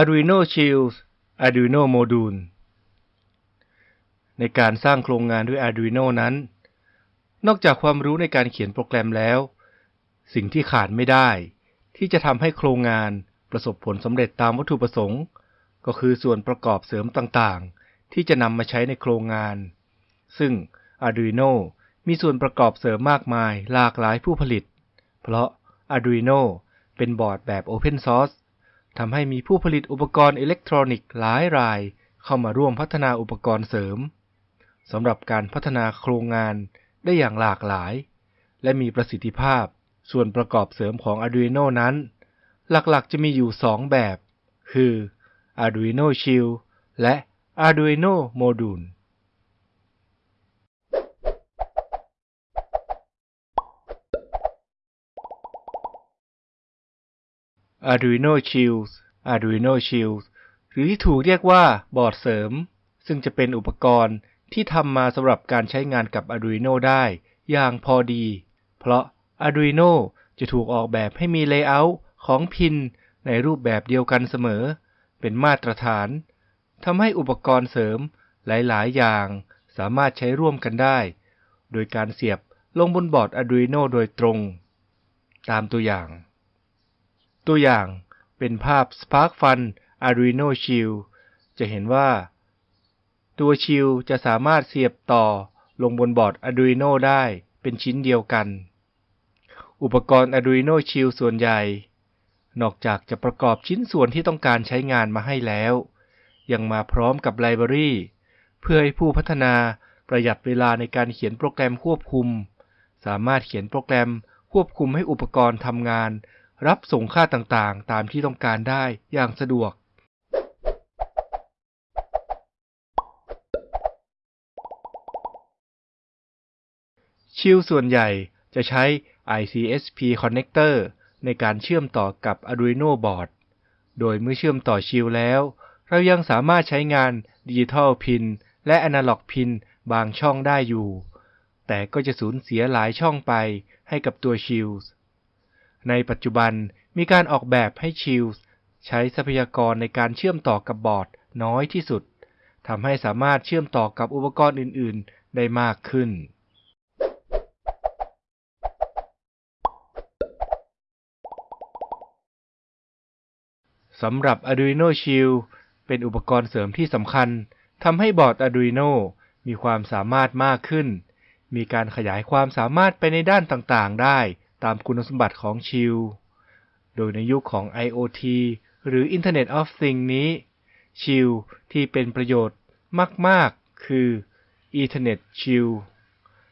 Arduino Shields Arduino Module ในการสร้างโครงงานด้วย Arduino นั้น นอกจากความรู้ในการเขียนโปรแกรมแล้ว สิ่งที่ขาดไม่ได้ ที่จะทำให้โครงงานประสบผลสำเร็จตามวัตถุประสงค์ ก็คือส่วนประกอบเสริมต่างๆ ที่จะนำมาใช้ในโครงงาน ซึ่ง Arduino มีส่วนประกอบเสริมมากมายหลากหลายผู้ผลิต เพราะ Arduino เป็นบอร์ดแบบ Open Source ทำให้มีผู้ผลิตอุปกรณ์อิเล็กทรอนิกส์หลายราย เข้ามาร่วมพัฒนาอุปกรณ์เสริมสำหรับการพัฒนาโครงงานได้อย่างหลากหลาย และมีประสิทธิภาพส่วนประกอบเสริมของ Arduino นั้น หลักๆจะมีอยู่ 2 แบบ คือ Arduino Shield และ Arduino Module Arduino Shields Arduino Shields หรือที่ถูกเรียกว่าบอร์ดเสริม ซึ่งจะเป็นอุปกรณ์ที่ทำมาสำหรับการใช้งานกับ Arduino ได้อย่างพอดี เพราะ Arduino จะถูกออกแบบให้มี layout ของ pin ในรูปแบบเดียวกันเสมอ เป็นมาตรฐาน ทำให้อุปกรณ์เสริมหลาย ๆ อย่างสามารถใช้ร่วมกันได้ โดยการเสียบลงบนบอร์ด Arduino โดยตรง ตามตัวอย่าง ตัวอย่างเป็นภาพ SparkFun Arduino Shield จะเห็นว่า ตัวชิลจะสามารถเสียบต่อลงบนบอร์ด Arduino ได้เป็นชิ้นเดียวกัน อุปกรณ์ Arduino Shield ส่วนใหญ่ นอกจากจะประกอบชิ้นส่วนที่ต้องการใช้งานมาให้แล้ว ยังมาพร้อมกับไลบรารีเพื่อให้ผู้พัฒนาประหยัดเวลาในการเขียนโปรแกรมควบคุม สามารถเขียนโปรแกรมควบคุมให้อุปกรณ์ทำงาน รับส่งค่าต่างๆ ตามที่ต้องการได้อย่างสะดวก ชิลส่วนใหญ่จะใช้ ICSP connector ในการเชื่อมต่อกับ Arduino board โดยเมื่อเชื่อมต่อชิลแล้ว เรายังสามารถใช้งานดิจิทัลพินและ Analog พินบางช่องได้อยู่ แต่ก็จะสูญเสียหลายช่องไปให้กับตัวชิล ในปัจจุบันมีการออกแบบให้ชิลส์ใช้ทรัพยากรในการเชื่อมต่อกับบอร์ดน้อยที่สุดทำให้สามารถเชื่อมต่อกับอุปกรณ์อื่น ๆ ได้มากขึ้น สำหรับ Arduino Shield เป็นอุปกรณ์เสริมที่สำคัญทำให้บอร์ด Arduino มีความสามารถมากขึ้น มีการขยายความสามารถไปในด้านต่าง ๆ ได้ ตามคุณสมบัติของ Shield โดยในยุคของ IoT หรือ Internet of Things นี้ Shield ที่เป็นประโยชน์มาก ๆ คือ Ethernet Shield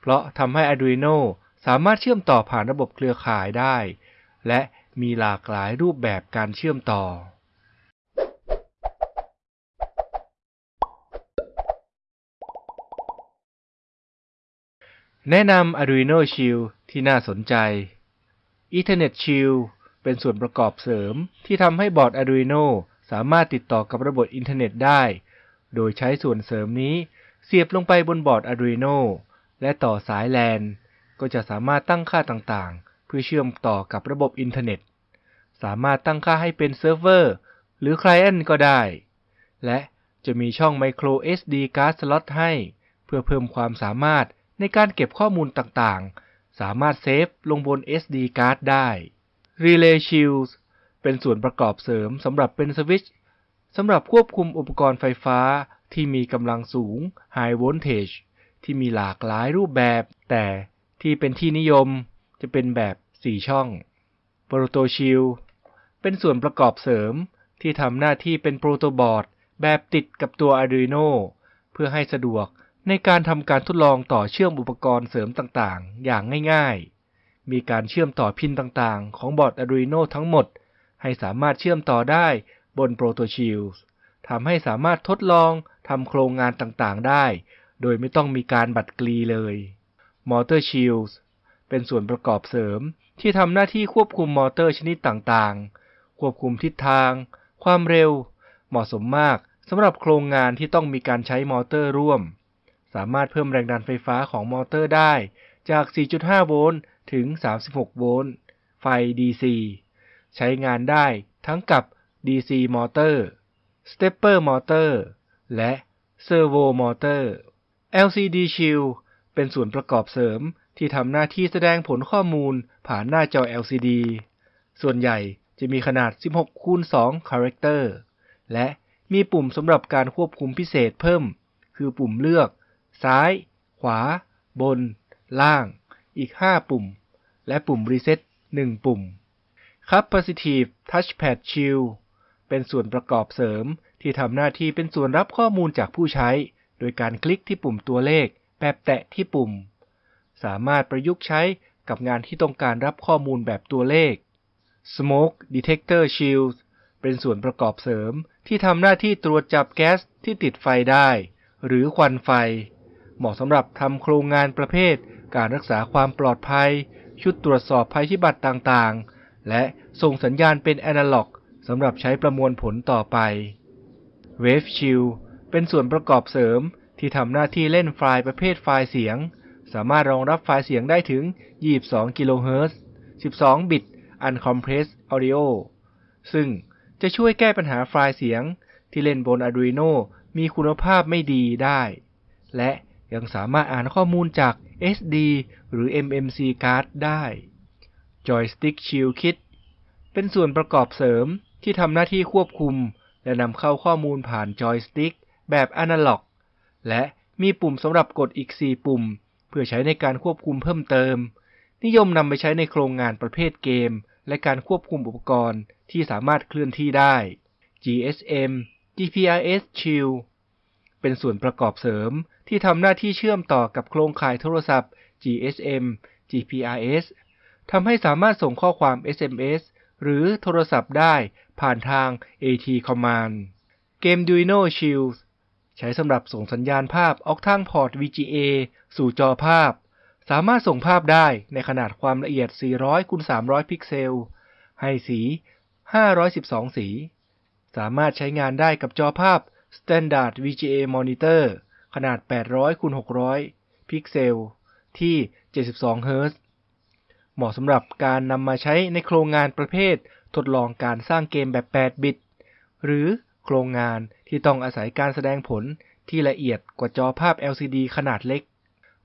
เพราะทำให้ Arduino สามารถเชื่อมต่อผ่านระบบเครือข่ายได้ และมีหลากหลายรูปแบบการเชื่อมต่อ แนะนำ Arduino Shield ที่น่าสนใจ Ethernet Shield เป็นส่วนประกอบเสริมที่ทำให้บอร์ด Arduino สามารถติดต่อกับระบบอินเทอร์เน็ตได้ โดยใช้ส่วนเสริมนี้เสียบลงไปบนบอร์ด Arduino และต่อสาย LAN ก็จะสามารถตั้งค่าต่างๆ เพื่อเชื่อมต่อกับระบบอินเทอร์เน็ต สามารถตั้งค่าให้เป็นเซิร์ฟเวอร์หรือ Client ก็ได้ และจะมีช่อง Micro SD Card Slot ให้ เพื่อเพิ่มความสามารถในการเก็บข้อมูลต่างๆ สามารถ save ลงบน SD Card ได้ Relay Shields เป็นส่วนประกอบเสริมสำหรับเป็นสวิตช์สำหรับควบคุมอุปกรณ์ไฟฟ้าที่มีกำลังสูง High Voltage ที่มีหลากหลายรูปแบบ แต่ที่เป็นที่นิยมจะเป็นแบบ 4 ช่อง Proto Shield เป็นส่วนประกอบเสริมที่ทำหน้าที่เป็นโปรโตบอร์ดแบบติดกับตัว Arduino เพื่อให้สะดวก ในการทำการทดลองต่อเชื่อมอุปกรณ์เสริมต่างๆ อย่างง่ายๆ มีการเชื่อมต่อพินต่างๆ ของบอร์ด Arduino ทั้งหมด ให้สามารถเชื่อมต่อได้บน Proto Shield ทำให้สามารถทดลองทำโครงงานต่างๆ ได้ โดยไม่ต้องมีการบัดกลีเลย Motor Shields เป็นส่วนประกอบเสริมที่ทำหน้าที่ควบคุมมอเตอร์ชนิดต่างๆ ควบคุมทิศทาง ความเร็ว เหมาะสมมากสำหรับโครงงานที่ต้องมีการใช้มอเตอร์ร่วม สามารถเพิ่มแรงดันไฟฟ้าของมอเตอร์ได้จาก 4.5 โวลต์ ถึง 36 โวลต์ ไฟ DC ใช้งานได้ทั้งกับ DC Motor Stepper Motor และ Servo Motor LCD Shield เป็นส่วนประกอบเสริมที่ทำหน้าที่แสดงผลข้อมูลผ่านหน้าจอ LCD ส่วนใหญ่จะมีขนาด 16คูณ2 Character และมีปุ่มสำหรับการควบคุมพิเศษเพิ่ม คือปุ่มเลือก ซ้าย ขวา บน ล่าง อีก 5 ปุ่ม และปุ่ม Reset 1 ปุ่ม Capacitive Touchpad Shield เป็นส่วนประกอบเสริมที่ทำหน้าที่เป็นส่วนรับข้อมูลจากผู้ใช้ โดยการคลิกที่ปุ่มตัวเลข แบบแตะที่ปุ่ม สามารถประยุกต์ใช้กับงานที่ต้องการรับข้อมูลแบบตัวเลข Smoke Detector Shield เป็นส่วนประกอบเสริมที่ทำหน้าที่ตรวจจับแก๊สที่ติดไฟได้ หรือควันไฟ เหมาะสำหรับทำโครงงานประเภท การรักษาความปลอดภัย ชุดตรวจสอบภัยพิบัติต่างๆ และส่งสัญญาณเป็นแอนะล็อกสำหรับใช้ประมวลผลต่อไป Wave Shield เป็นส่วนประกอบเสริมที่ทำหน้าที่เล่นไฟล์ประเภทไฟล์เสียง สามารถรองรับไฟล์เสียงได้ถึง 22 กิโลเฮิรตซ์ 12 บิต Uncompressed Audio ซึ่งจะช่วยแก้ปัญหาไฟล์เสียงที่เล่นบน Arduino มีคุณภาพไม่ดีได้ และ ยังสามารถอ่านข้อมูลจาก SD หรือ MMC card ได้ Joystick Shield Kit เป็นส่วนประกอบเสริมที่ทำหน้าที่ควบคุม และนำเข้าข้อมูลผ่านจอยสติ๊กแบบอนาล็อก และมีปุ่มสำหรับกดอีก 4 ปุ่ม เพื่อใช้ในการควบคุมเพิ่มเติม นิยมนำไปใช้ในโครงงานประเภทเกม และการควบคุมอุปกรณ์ที่สามารถเคลื่อนที่ได้ GSM GPRS Shield เป็นส่วนประกอบเสริม ที่ทำหน้าที่เชื่อมต่อกับโครงข่ายโทรศัพท์ GSM GPRS ทำให้สามารถส่งข้อความ SMS หรือโทรศัพท์ได้ผ่านทาง AT Command เกม Duino Shield ใช้สำหรับส่งสัญญาณภาพออกทางพอร์ต VGA สู่จอภาพ สามารถส่งภาพได้ในขนาดความละเอียด 400คูณ300 พิกเซล ให้สี 512 สี สามารถใช้งานได้กับจอภาพ Standard VGA Monitor ขนาด 800คูณ600 พิกเซล ที่ 72 เฮิรตซ์ เหมาะสำหรับการนำมาใช้ในโครงงานประเภท ทดลองการสร้างเกมแบบ 8 บิต หรือโครงงานที่ต้องอาศัยการแสดงผลที่ละเอียดกว่าจอภาพ LCD ขนาดเล็ก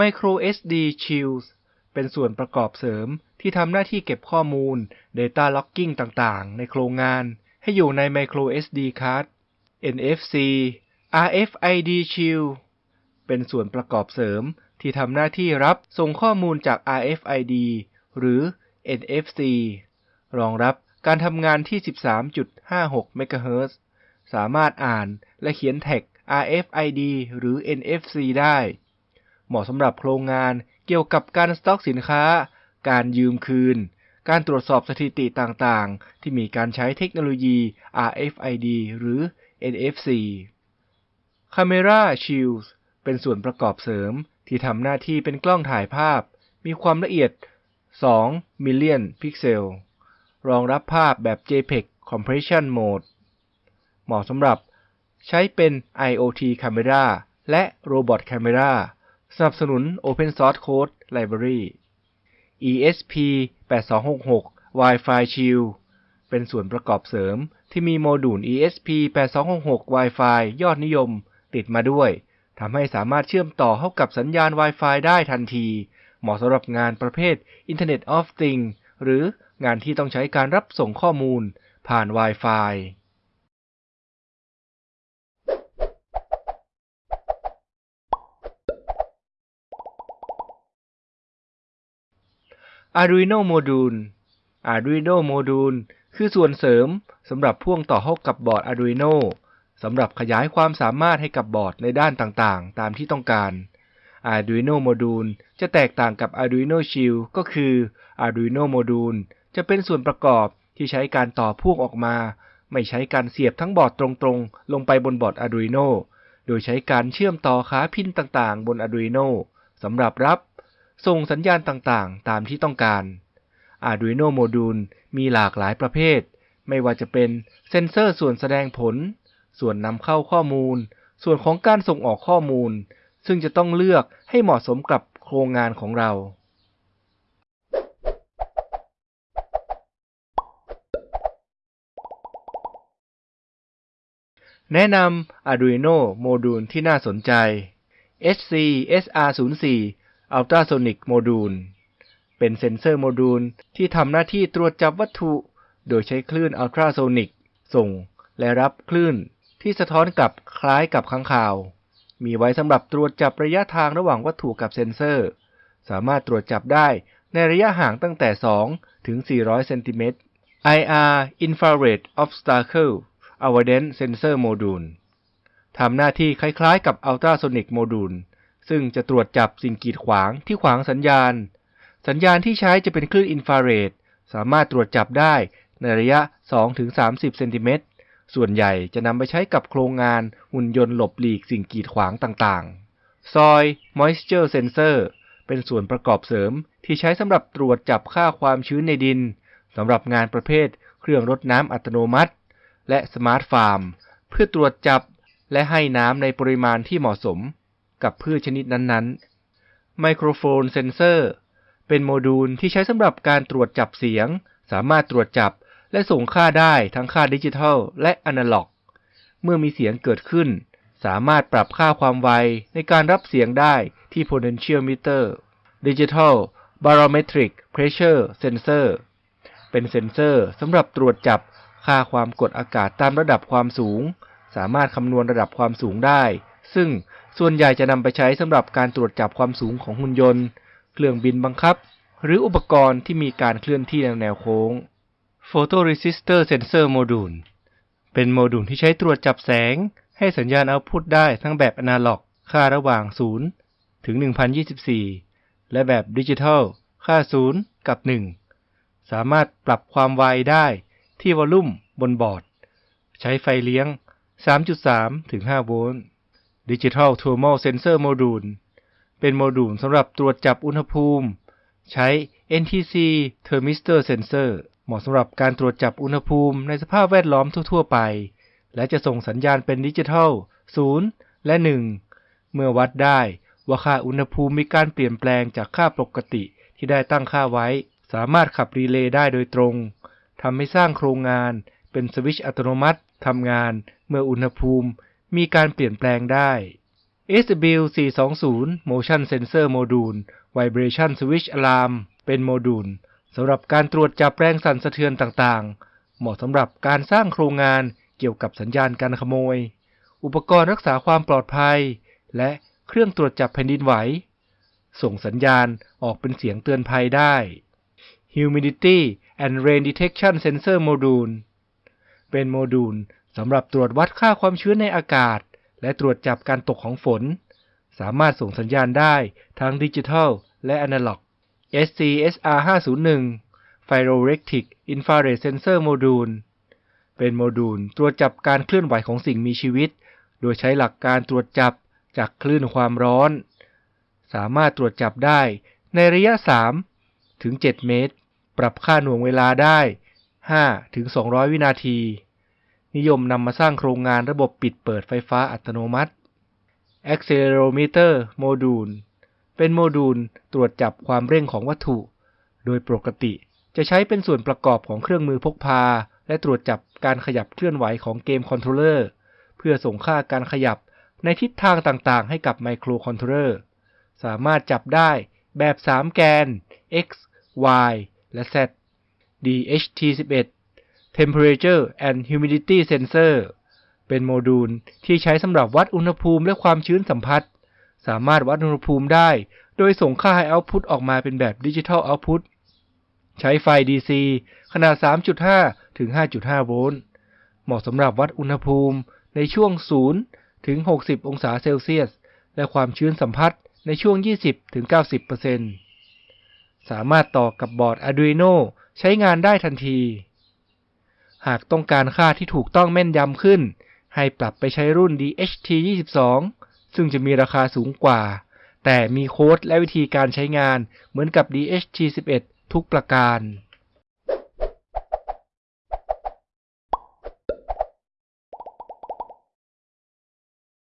Micro SD Shields เป็นส่วนประกอบเสริมที่ทำหน้าที่เก็บข้อมูล Data Logging ต่างๆ ในโครงงาน ให้อยู่ใน Micro SD Card NFC RFID Shield เป็นส่วนประกอบเสริม ที่ทำหน้าที่รับส่งข้อมูลจาก RFID หรือ NFC รองรับการทำงานที่ 13.56 MHz สามารถอ่านและเขียนแท็ก RFID หรือ NFC ได้ เหมาะสำหรับโครงงานเกี่ยวกับการสต็อกสินค้า การยืมคืน การตรวจสอบสถิติต่างๆ ที่มีการใช้เทคโนโลยี RFID หรือ NFC Camera Shields เป็นส่วนประกอบเสริมที่ทำหน้าที่เป็นกล้องถ่ายภาพ มีความละเอียด 2 million พิกเซล รองรับภาพแบบ JPEG Compression Mode เหมาะสำหรับใช้เป็น IoT Camera และ Robot Camera สนับสนุน Open Source Code Library ESP8266 Wi-Fi Shield เป็นส่วนประกอบเสริมที่มีโมดูล ESP8266 Wi-Fi ยอดนิยมติดมาด้วย ทำให้สามารถเชื่อมต่อเข้ากับสัญญาณ Wi-Fi ได้ทันที เหมาะสำหรับงานประเภท Internet of Things หรืองานที่ต้องใช้การรับส่งข้อมูลผ่าน Wi-Fi Arduino Module Arduino Module คือส่วนเสริมสำหรับพ่วงต่อเข้ากับบอร์ด Arduino สำหรับขยายความสามารถให้กับบอร์ดในด้านต่างๆ ตามที่ต้องการ Arduino Module จะแตกต่างกับ Arduino Shield ก็คือ Arduino Module จะเป็นส่วนประกอบที่ใช้การต่อพ่วงออกมา ไม่ใช้การเสียบทั้งบอร์ดตรงๆ ลงไปบนบอร์ด Arduino โดยใช้การเชื่อมต่อขาพินต่างๆ บน Arduino สำหรับรับ ส่งสัญญาณต่างๆ ตามที่ต้องการ Arduino Module มีหลากหลายประเภท ไม่ว่าจะเป็นเซนเซอร์ส่วนแสดงผล ส่วนนำเข้าข้อมูล ส่วนของการส่งออกข้อมูล ซึ่งจะต้องเลือกให้เหมาะสมกับโครงงานของเรา แนะนำ Arduino โมดูลที่น่าสนใจ SC SR04 Ultrasonic Module เป็นเซ็นเซอร์โมดูลที่ทำหน้าที่ตรวจจับวัตถุ โดยใช้คลื่นอัลตราโซนิกส่งและรับคลื่น ที่สะท้อนกลับคล้ายกับค้างคาว มีไว้สำหรับตรวจจับระยะทางระหว่างวัตถุกับเซ็นเซอร์ สามารถตรวจจับได้ในระยะห่างตั้งแต่ 2 ถึง 400 เซนติเมตร IR Infrared Obstacle Avoidance Sensor Module ทำหน้าที่คล้ายๆกับ Ultrasonic Module ซึ่งจะตรวจจับสิ่งกีดขวางที่ขวางสัญญาณ สัญญาณที่ใช้จะเป็นคลื่นอินฟราเรด สามารถตรวจจับได้ในระยะ 2-30 เซนติเมตร ส่วนใหญ่จะนำไปใช้กับโครงงานหุ่นยนต์หลบหลีกสิ่งกีดขวางต่างๆ Soil Moisture Sensor เป็นส่วนประกอบเสริมที่ใช้สำหรับตรวจจับค่าความชื้นในดินสำหรับงานประเภท เครื่องรดน้ำอัตโนมัติ และ smart farm เพื่อตรวจจับและให้น้ำในปริมาณที่เหมาะสม กับพืชชนิดนั้นๆไมโครโฟนเซนเซอร์เป็นโมดูลที่ใช้สำหรับการตรวจจับเสียง สามารถตรวจจับ และส่งค่าได้ทั้งค่าดิจิทัล และอนาล็อก เมื่อมีเสียงเกิดขึ้น สามารถปรับค่าความไวในการรับเสียงได้ที่ potentiometer Digital Barometric Pressure Sensor เป็นเซ็นเซอร์สำหรับตรวจจับค่าความกดอากาศตามระดับความสูง สามารถคำนวณระดับความสูงได้ ซึ่งส่วนใหญ่จะนำไปใช้สำหรับการตรวจจับความสูงของหุ่นยนต์ เครื่องบินบังคับ หรืออุปกรณ์ที่มีการเคลื่อนที่ในแนวโค้ง Photoresistor Sensor Module เป็นโมดูลที่ใช้ตรวจจับแสง ให้สัญญาณเอาพุตได้ทั้งแบบอนาล็อก ค่าระหว่าง 0 ถึง 1024 และแบบดิจิทัล ค่า 0 กับ 1 สามารถปรับความไวได้ที่วอลลุ่มบนบอร์ด ใช้ไฟเลี้ยง 3.3 ถึง 5 โวลต์ Digital Thermal Sensor Module เป็นโมดูลสำหรับตรวจจับอุณหภูมิ ใช้ NTC Thermistor Sensor เหมาะสำหรับการตรวจจับอุณหภูมิในสภาพแวดล้อมทั่ว ๆ ไป และจะส่งสัญญาณเป็นดิจิทัล 0 และ 1 เมื่อวัดได้ว่าค่าอุณหภูมิมีการเปลี่ยนแปลงจากค่าปกติที่ได้ตั้งค่าไว้ สามารถขับรีเลย์ได้โดยตรงทำให้สร้างโครงงานเป็นสวิตช์อัตโนมัติทำงานเมื่ออุณหภูมิมีการเปลี่ยนแปลงได้ SW420 Motion Sensor Module Vibration Switch Alarm เป็นโมดูล สำหรับการตรวจจับแรงสั่นสะเทือนต่างๆ เหมาะสำหรับการสร้างโครงงานเกี่ยวกับสัญญาณการขโมย อุปกรณ์รักษาความปลอดภัย และเครื่องตรวจจับแผ่นดินไหว ส่งสัญญาณออกเป็นเสียงเตือนภัยได้ Humidity and Rain Detection Sensor Module เป็นโมดูลสำหรับตรวจวัดค่าความชื้นในอากาศ และตรวจจับการตกของฝน สามารถส่งสัญญาณได้ทั้งดิจิทัลและอนาล็อก SCSR 501 Pyroelectric Infrared Sensor Module เป็นโมดูลตรวจจับการเคลื่อนไหวของสิ่งมีชีวิต โดยใช้หลักการตรวจจับจากคลื่นความร้อน สามารถตรวจจับได้ในระยะ 3 ถึง 7 เมตร ปรับค่าหน่วงเวลาได้ 5 ถึง 200 วินาที นิยมนำมาสร้างโครงงานระบบปิดเปิดไฟฟ้าอัตโนมัติ Accelerometer Module เป็นโมดูลตรวจจับความเร่งของวัตถุ โดยปกติจะใช้เป็นส่วนประกอบของเครื่องมือพกพา และตรวจจับการขยับเคลื่อนไหวของเกม controller เพื่อส่งค่าการขยับในทิศทางต่างๆ ให้กับไมโครคอนโทรลเลอร์สามารถจับได้แบบ 3 แกน x y และ z DHT11 Temperature and Humidity Sensor เป็นโมดูลที่ใช้สำหรับวัดอุณหภูมิและความชื้นสัมผัส สามารถวัดอุณหภูมิได้ โดยส่งค่าให้เอาพุตออกมาเป็นแบบดิจิทัลเอาพุตใช้ไฟ DC ขนาด 3.5 ถึง 5.5 โวลต์ เหมาะสำหรับวัดอุณหภูมิในช่วง 0 ถึง 60 องศาเซลเซียส และความชื้นสัมผัสในช่วง 20 ถึง 90%สามารถต่อกับบอร์ด Arduino ใช้งานได้ทันที หากต้องการค่าที่ถูกต้องแม่นยำขึ้น ให้ปรับไปใช้รุ่น DHT22 ซึ่งจะมีราคาสูงกว่า แต่มีโค้ดและวิธีการใช้งานเหมือนกับ DHT11 ทุกประการ